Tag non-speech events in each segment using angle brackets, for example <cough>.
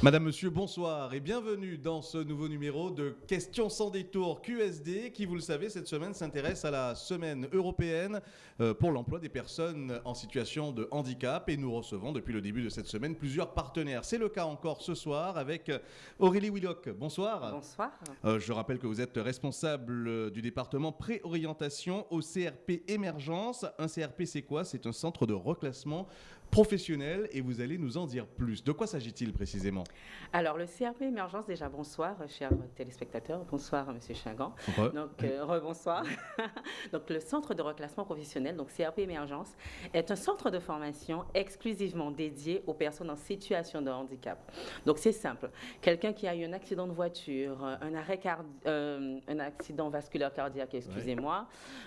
Madame, Monsieur, bonsoir et bienvenue dans ce nouveau numéro de Questions sans détour QSD qui, vous le savez, cette semaine s'intéresse à la semaine européenne euh, pour l'emploi des personnes en situation de handicap et nous recevons depuis le début de cette semaine plusieurs partenaires. C'est le cas encore ce soir avec euh, Aurélie Willock. Bonsoir. Bonsoir. Euh, je rappelle que vous êtes responsable du département préorientation au CRP Émergence. Un CRP, c'est quoi? C'est un centre de reclassement professionnel et vous allez nous en dire plus. De quoi s'agit-il précisément Alors, le CRP Émergence, déjà bonsoir, chers téléspectateurs. Bonsoir, Monsieur Chingan. Donc, euh, rebonsoir. <laughs> donc, le centre de reclassement professionnel, donc CRP Émergence, est un centre de formation exclusivement dédié aux personnes en situation de handicap. Donc, c'est simple. Quelqu'un qui a eu un accident de voiture, un arrêt euh, un accident vasculaire cardiaque, excusez-moi,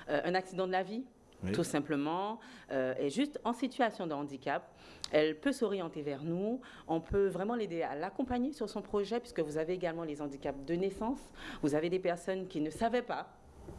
euh, un accident de la vie, tout simplement, euh, est juste en situation de handicap. Elle peut s'orienter vers nous. On peut vraiment l'aider à l'accompagner sur son projet, puisque vous avez également les handicaps de naissance. Vous avez des personnes qui ne savaient pas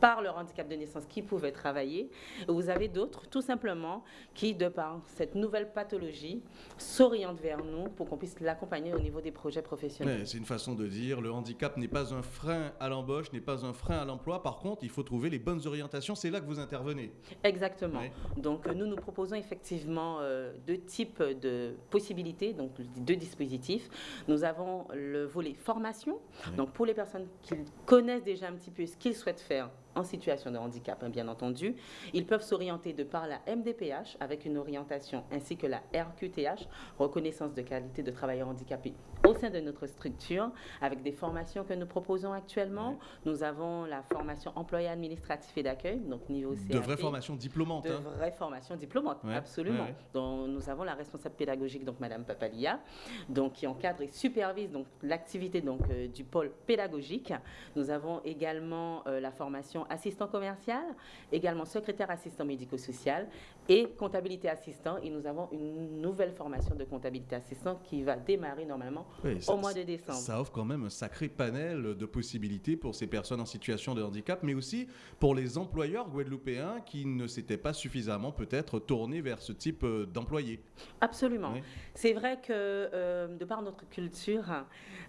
par leur handicap de naissance qui pouvaient travailler. Vous avez d'autres, tout simplement, qui, de par cette nouvelle pathologie, s'orientent vers nous pour qu'on puisse l'accompagner au niveau des projets professionnels. c'est une façon de dire, le handicap n'est pas un frein à l'embauche, n'est pas un frein à l'emploi. Par contre, il faut trouver les bonnes orientations. C'est là que vous intervenez. Exactement. Donc, nous, nous proposons effectivement euh, deux types de possibilités, donc deux dispositifs. Nous avons le volet formation, donc pour les personnes qui connaissent déjà un petit peu ce qu'ils souhaitent faire en situation de handicap, hein, bien entendu. Ils peuvent s'orienter de par la MDPH avec une orientation ainsi que la RQTH, reconnaissance de qualité de travailleurs handicapés au sein de notre structure, avec des formations que nous proposons actuellement. Nous avons la formation employé administratif et d'accueil, donc niveau CAP. De vraies formations diplômantes. De hein. vraies formations diplômantes, absolument. Donc, nous avons la responsable pédagogique, donc Madame Papalia, donc, qui encadre et supervise donc l'activité donc euh, du pôle pédagogique. Nous avons également euh, la formation assistant commercial, également secrétaire assistant médico-social et comptabilité assistant. Et nous avons une nouvelle formation de comptabilité assistant qui va démarrer normalement au mois de décembre. Ça offre quand même un sacré panel de possibilités pour ces personnes en situation de handicap, mais aussi pour les employeurs guadeloupéens qui ne s'étaient pas suffisamment peut-être tournés vers ce type euh, d'employés. Absolument. C'est vrai que euh, de par notre culture,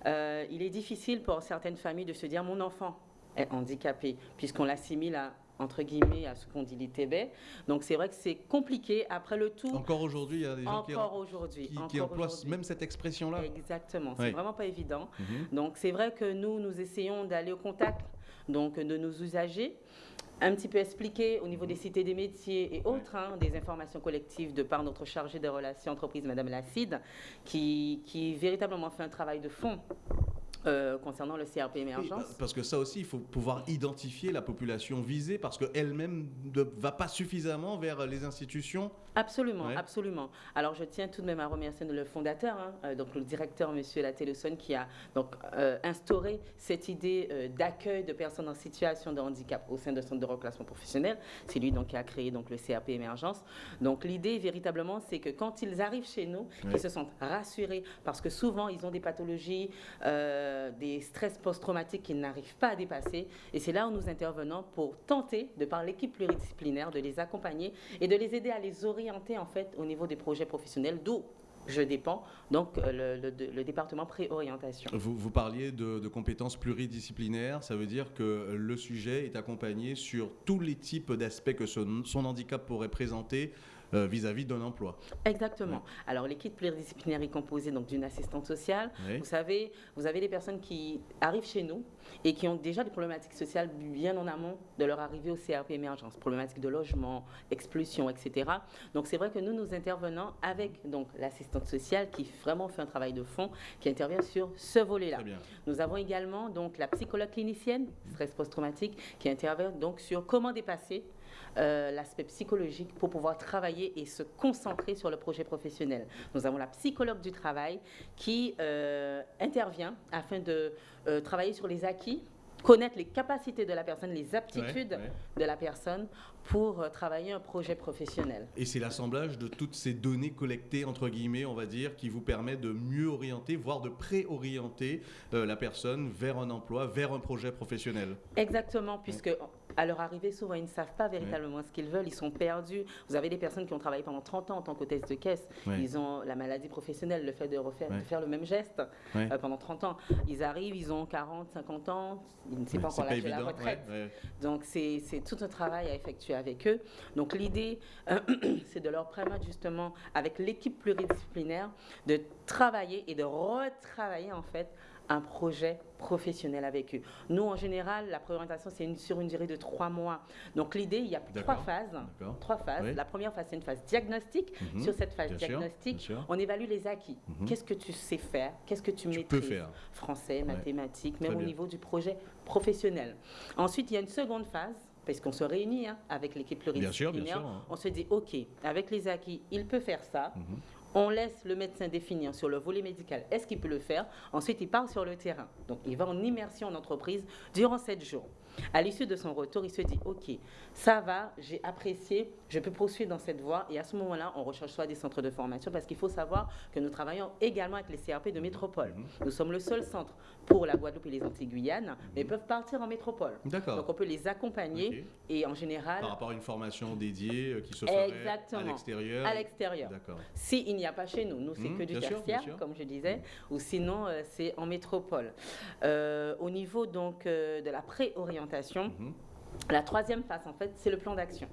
euh, il est difficile pour certaines familles de se dire mon enfant est handicapé, puisqu'on l'assimile à entre guillemets à ce qu'on dit l'ITB. Donc c'est vrai que c'est compliqué. Après le tout... Encore aujourd'hui, il y a des gens qui, aujourd'hui, qui, emploient même cette expression-là. Exactement, c'est vraiment pas évident. Mhm. Donc c'est vrai que nous, nous essayons d'aller au contact donc, de nos usagers, un petit peu expliquer au niveau des cités des métiers et autres, hein, des informations collectives de par notre chargée de relations entreprises, Madame Lacide, qui, qui véritablement fait un travail de fond euh, concernant le CRP émergence. parce que ça aussi, il faut pouvoir identifier la population visée parce qu'elle-même ne va pas suffisamment vers les institutions. Absolument, absolument. Alors je tiens tout de même à remercier le fondateur, hein, euh, donc le directeur, Monsieur Latelosson, qui a donc euh, instauré cette idée d'accueil de personnes en situation de handicap au sein de centre de reclassement professionnel. C'est lui donc qui a créé donc le CRP émergence. Donc l'idée véritablement, c'est que quand ils arrivent chez nous, ils se sentent rassurés parce que souvent ils ont des pathologies. Euh, des stress post-traumatiques qu'ils n'arrivent pas à dépasser. Et c'est là où nous intervenons pour tenter, de par l'équipe pluridisciplinaire, de les accompagner et de les aider à les orienter en fait au niveau des projets professionnels, d'où je dépends, donc euh, le, département préorientation. Vous, vous parliez de, de, compétences pluridisciplinaires, ça veut dire que le sujet est accompagné sur tous les types d'aspects que son, son handicap pourrait présenter, euh, vis-à-vis d'un emploi. Exactement. Alors l'équipe pluridisciplinaire est composée donc d'une assistante sociale. Vous savez, vous avez des personnes qui arrivent chez nous et qui ont déjà des problématiques sociales bien en amont de leur arrivée au CRP émergence, problématiques de logement, expulsion, etc. Donc c'est vrai que nous nous intervenons avec donc l'assistante sociale qui vraiment fait un travail de fond, qui intervient sur ce volet-là. Nous avons également donc la psychologue clinicienne, stress post-traumatique, qui intervient donc sur comment dépasser euh, l'aspect psychologique pour pouvoir travailler et se concentrer sur le projet professionnel. Nous avons la psychologue du travail qui euh, intervient afin de euh, travailler sur les acquis connaître les capacités de la personne, les aptitudes de la personne pour euh, travailler un projet professionnel. Et c'est l'assemblage de toutes ces données collectées, entre guillemets, on va dire, qui vous permet de mieux orienter, voire de préorienter euh, la personne vers un emploi, vers un projet professionnel. Exactement, puisque à leur arrivée, souvent, ils ne savent pas véritablement ce qu'ils veulent. Ils sont perdus. Vous avez des personnes qui ont travaillé pendant 30 ans en tant qu'hôtesse de caisse. Ils ont la maladie professionnelle, le fait de, refaire, de faire le même geste euh, pendant 30 ans. Ils arrivent, ils ont 40, 50 ans. Ils ne savent pas encore l'âge de la retraite. Donc, c'est tout un travail à effectuer avec eux. Donc, l'idée, euh, <clears throat> c'est de leur permettre justement, avec l'équipe pluridisciplinaire, de travailler et de retravailler, en fait, un projet professionnel avec eux. Nous, en général, la préorientation, c'est sur une durée de trois mois. Donc, l'idée, il y a trois phases. Trois phases. La première phase, c'est une phase diagnostique. Mhm. Sur cette phase diagnostique, on évalue les acquis. Mhm. Qu'est-ce que tu sais faire? Qu'est-ce que tu, maîtrises? faire. Français, mathématiques, même au niveau du projet professionnel. Ensuite, il y a une seconde phase parce qu'on se réunit hein, avec l'équipe pluridisciplinaire. Hein. On se dit, OK, avec les acquis, il peut faire ça. Mhm. On laisse le médecin définir sur le volet médical est-ce qu'il peut le faire? Ensuite, il part sur le terrain. Donc, il va en immersion en entreprise durant sept jours. À l'issue de son retour, il se dit OK, ça va, j'ai apprécié, je peux poursuivre dans cette voie. Et à ce moment-là, on recherche soit des centres de formation parce qu'il faut savoir que nous travaillons également avec les CRP de métropole. Mhm. Nous sommes le seul centre pour la Guadeloupe et les Antilles-Guyane, mais ils peuvent partir en métropole. D'accord. Donc on peut les accompagner et en général. Par rapport à une formation dédiée euh, qui se ferait à l'extérieur. À l'extérieur. D'accord. S'il n'y a pas chez nous, nous c'est mhm, que du tertiaire, comme je disais, ou sinon euh, c'est en métropole. Euh, au niveau donc de la préorientation La troisième phase, en fait, c'est le plan d'action.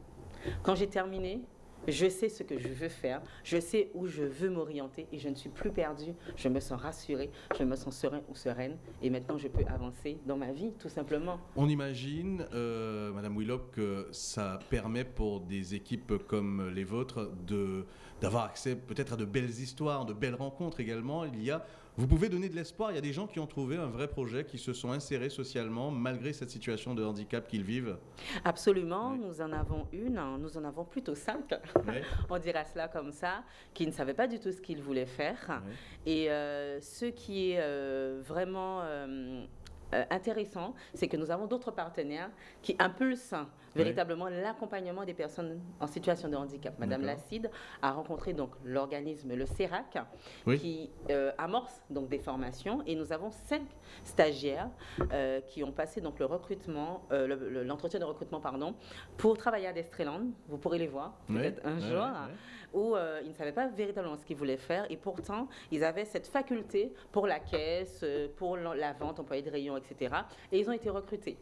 Quand j'ai terminé, je sais ce que je veux faire, je sais où je veux m'orienter et je ne suis plus perdue, je me sens rassurée, je me sens serein ou sereine et maintenant je peux avancer dans ma vie tout simplement. On imagine, euh, Madame Willock, que ça permet pour des équipes comme les vôtres d'avoir accès peut-être à de belles histoires, de belles rencontres également. Il y a vous pouvez donner de l'espoir. Il y a des gens qui ont trouvé un vrai projet, qui se sont insérés socialement malgré cette situation de handicap qu'ils vivent. Absolument. Nous en avons une, nous en avons plutôt cinq, <laughs> on dira cela comme ça, qui ne savaient pas du tout ce qu'ils voulaient faire. Et euh, ce qui est euh, vraiment euh, euh, intéressant, c'est que nous avons d'autres partenaires qui impulsent véritablement l'accompagnement des personnes en situation de handicap. Madame Lacide a rencontré donc l'organisme, le CERAC, qui euh, amorce donc des formations. Et nous avons cinq stagiaires euh, qui ont passé donc le recrutement, l'entretien de recrutement pardon, pour travailler à Destreland. Vous pourrez les voir peut-être un jour où ils ne savaient pas véritablement ce qu'ils voulaient faire. Et pourtant ils avaient cette faculté pour la caisse, pour la vente, employé de rayon, etc. Et ils ont été recrutés.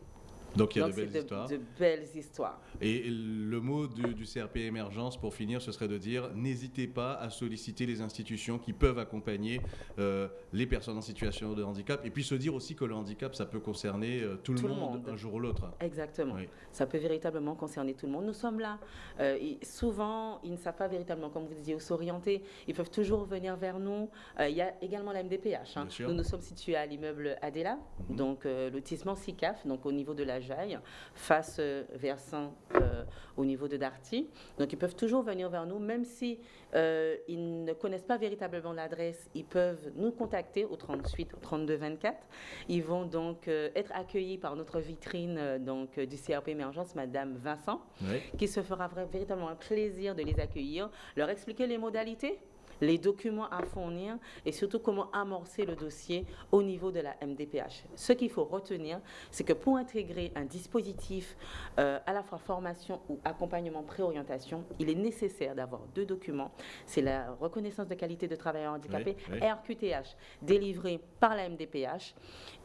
Donc il y a de belles histoires. De belles histoires. Et le mot du, CRP émergence, pour finir, ce serait de dire n'hésitez pas à solliciter les institutions qui peuvent accompagner euh, les personnes en situation de handicap. Et puis se dire aussi que le handicap, ça peut concerner euh, tout, le, monde, un jour ou l'autre. Exactement. Ça peut véritablement concerner tout le monde. Nous sommes là. Euh, souvent, ils ne savent pas véritablement, comme vous disiez, où s'orienter. Ils peuvent toujours venir vers nous. il y a également la MDPH. Hein. Nous nous sommes situés à l'immeuble Adela, mhm. donc lotissement SICAF, donc au niveau de la face euh, versant euh, au niveau de Darty. Donc, ils peuvent toujours venir vers nous, même si euh, ils ne connaissent pas véritablement l'adresse, ils peuvent nous contacter au 38 32 24. Ils vont donc être accueillis par notre vitrine donc du CRP Émergence, Madame Vincent, qui se fera véritablement un plaisir de les accueillir, leur expliquer les modalités les documents à fournir et surtout comment amorcer le dossier au niveau de la MDPH. Ce qu'il faut retenir, c'est que pour intégrer un dispositif euh, à la fois formation ou accompagnement préorientation, il est nécessaire d'avoir deux documents. C'est la reconnaissance de qualité de travailleur handicapé, RQTH, délivré par la MDPH,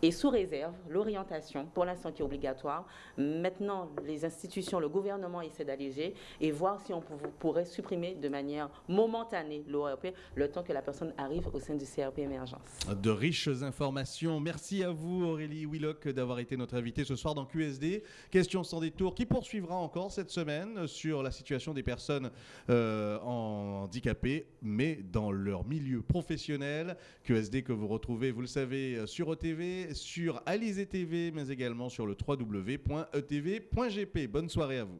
et sous réserve, l'orientation, pour l'instant qui est obligatoire. Maintenant, les institutions, le gouvernement essaie d'alléger et voir si on pourrait supprimer de manière momentanée l'ORP le temps que la personne arrive au sein du CRP Émergence. De riches informations. Merci à vous Aurélie Willock d'avoir été notre invitée ce soir dans QSD. Question sans détour qui poursuivra encore cette semaine sur la situation des personnes euh, handicapées, mais dans leur milieu professionnel. QSD que vous retrouvez, vous le savez, sur OTV, sur Alizé TV, mais également sur le www.etv.gp. Bonne soirée à vous.